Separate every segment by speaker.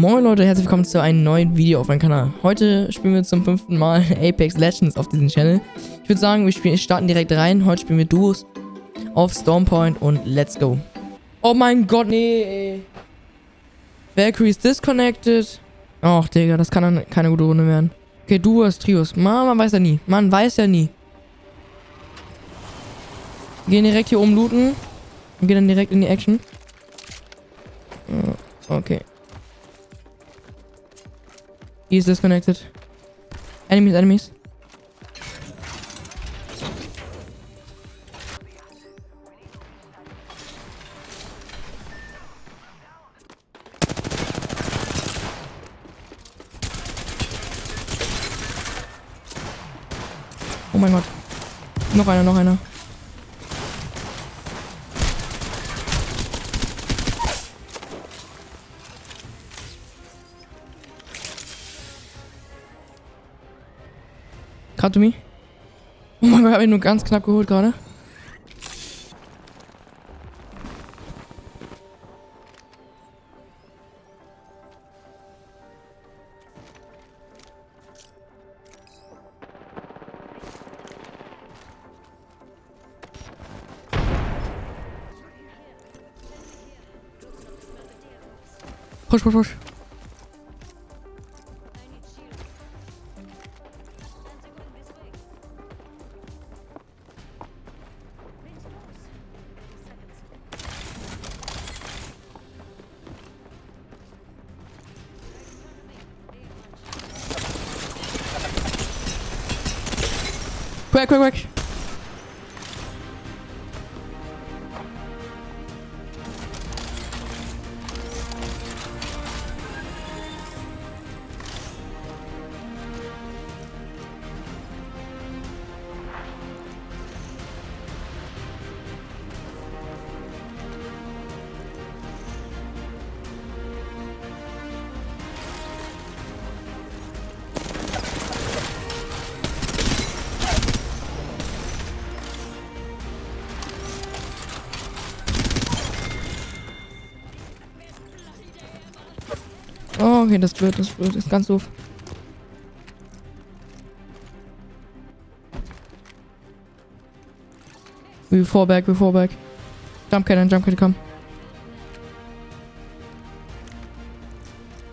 Speaker 1: Moin Leute, herzlich willkommen zu einem neuen Video auf meinem Kanal. Heute spielen wir zum fünften Mal Apex Legends auf diesem Channel. Ich würde sagen, wir spielen, starten direkt rein. Heute spielen wir Duos auf Stormpoint und let's go. Oh mein Gott, nee. Valkyrie ist disconnected. Och, Digga, das kann dann keine gute Runde werden. Okay, Duos, Trios. Man, man weiß ja nie. Man weiß ja nie. Wir gehen direkt hier oben looten. Und gehen dann direkt in die Action. Okay. He's disconnected. Enemies, enemies. Oh mein Gott. Noch einer, noch einer. Cut to me. Oh mein Gott, ich nur ganz knapp geholt gerade. Push, push, push. Quack, quack, quack. Okay, das ist blöd, das ist blöd, das ist ganz doof. We fall back, we fall back. Jump Cannon, Jump Cannon, komm.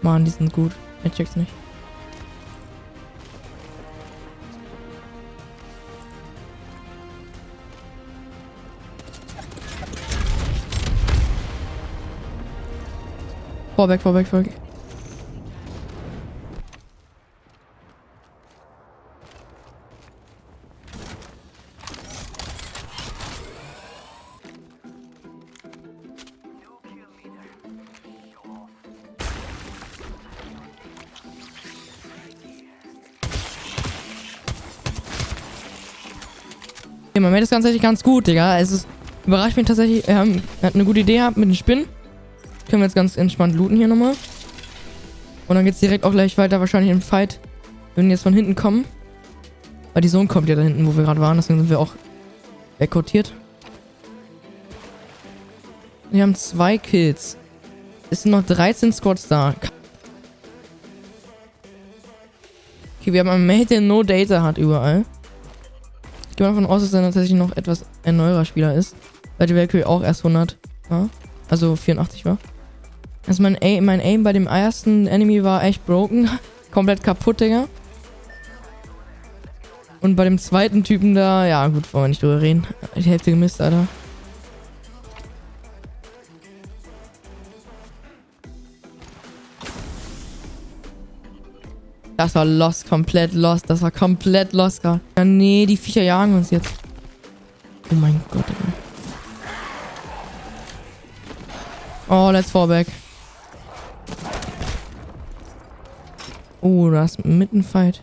Speaker 1: Mann, die sind gut. Ich check's nicht. Fall back, fall Okay, man merkt das tatsächlich ganz gut, Digga. Es ist, überrascht mich tatsächlich. Er ähm, hat eine gute Idee gehabt mit den Spinnen. Können wir jetzt ganz entspannt looten hier nochmal. Und dann geht's direkt auch gleich weiter, wahrscheinlich im Fight. Wenn wir jetzt von hinten kommen. Weil die Zone kommt ja da hinten, wo wir gerade waren. Deswegen sind wir auch wegkortiert. Wir haben zwei Kills. Es sind noch 13 Squads da. Okay, wir haben einen Mate, der No Data hat überall. Ich gehe davon aus, dass er tatsächlich noch etwas ein neuerer Spieler ist. Weil die Valkyrie auch erst 100 war. Also 84 war. Also mein Aim, mein Aim bei dem ersten Enemy war echt broken. Komplett kaputt, Digga. Und bei dem zweiten Typen da, ja gut, wollen wir nicht drüber reden. Die Hälfte gemisst, Alter. Das war lost, komplett lost. Das war komplett lost gerade. Ja, nee, die Viecher jagen uns jetzt. Oh mein Gott, ey. Oh, let's fall back. Oh, da ist mitten Fight.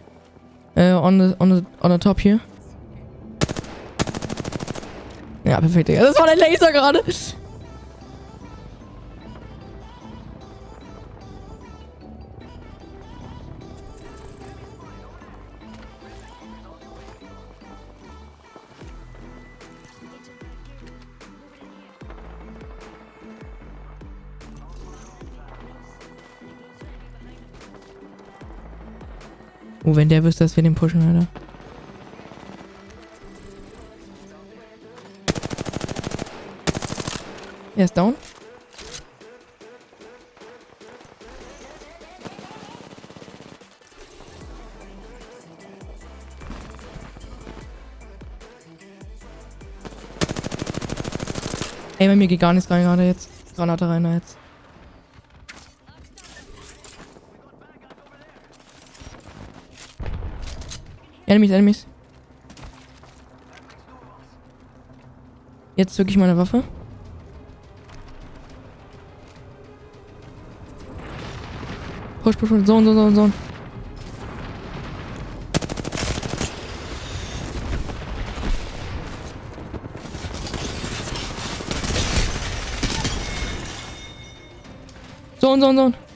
Speaker 1: Äh, on the, on the, on the top hier. Ja, perfekt, Digga. Das war der Laser gerade. Oh, wenn der wüsste, dass wir den pushen, Alter. Er ist down. Ey, bei mir geht gar nichts rein gerade jetzt. Granate rein jetzt. Enemies, Enemies. Jetzt zücke ich meine Waffe. Push, push, push. Zone, zone, zone, zone. Zone, zone, zone.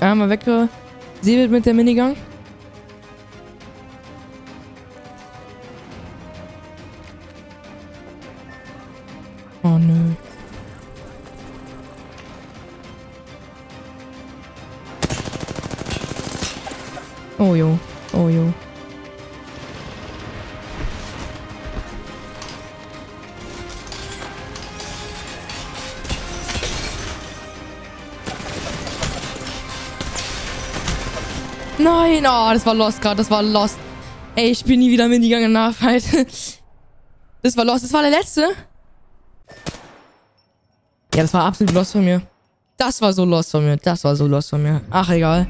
Speaker 1: Einmal weggesäbelt mit der Minigun. Oh nö. Oh jo, oh jo. Nein, oh, das war Lost gerade, das war Lost. Ey, ich spiele nie wieder Minigun in Nachfight. Das war Lost, das war der letzte. Ja, das war absolut Lost von mir. Das war so Lost von mir, das war so Lost von mir. Ach, egal.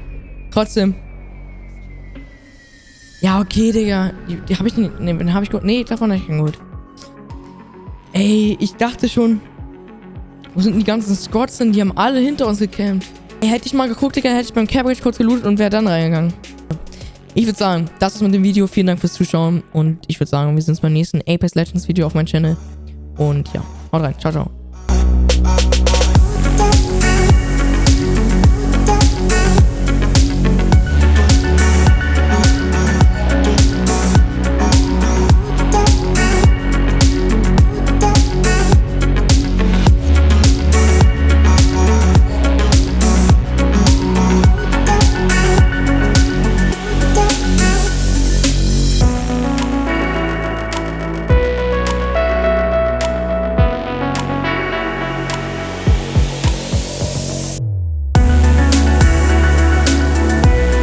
Speaker 1: Trotzdem. Ja, okay, Digga. Die, die habe ich nicht, nee, den habe ich gut. Nee, davon habe ich keinen gut. Ey, ich dachte schon, wo sind die ganzen Squads denn? Die haben alle hinter uns gecampt. Hätte ich mal geguckt, Digga, hätte ich beim Cabbage kurz gelootet und wäre dann reingegangen. Ich würde sagen, das ist mit dem Video. Vielen Dank fürs Zuschauen. Und ich würde sagen, wir sehen uns beim nächsten Apex Legends Video auf meinem Channel. Und ja, haut rein. Ciao, ciao.